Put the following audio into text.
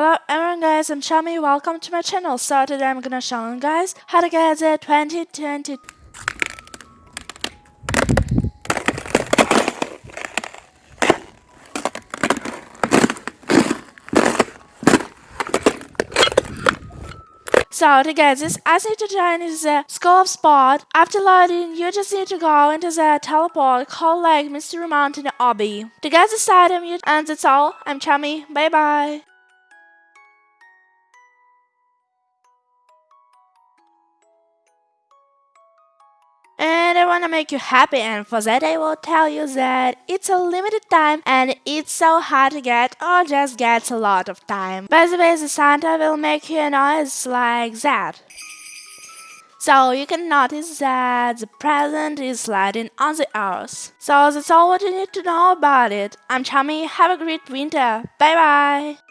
Hello everyone guys, I'm Shami, welcome to my channel. So today I'm gonna show you guys how to get the 2020 So to get this, as need to join is the of spot. After loading, you just need to go into the teleport called like Mystery Mountain Obby. To get this item, you and that's all. I'm Chummy. Bye bye. I want to make you happy and for that I will tell you that it's a limited time and it's so hard to get or just gets a lot of time. By the way, the Santa will make you a noise like that. So you can notice that the present is sliding on the earth. So that's all what you need to know about it. I'm Chummy, have a great winter. Bye bye!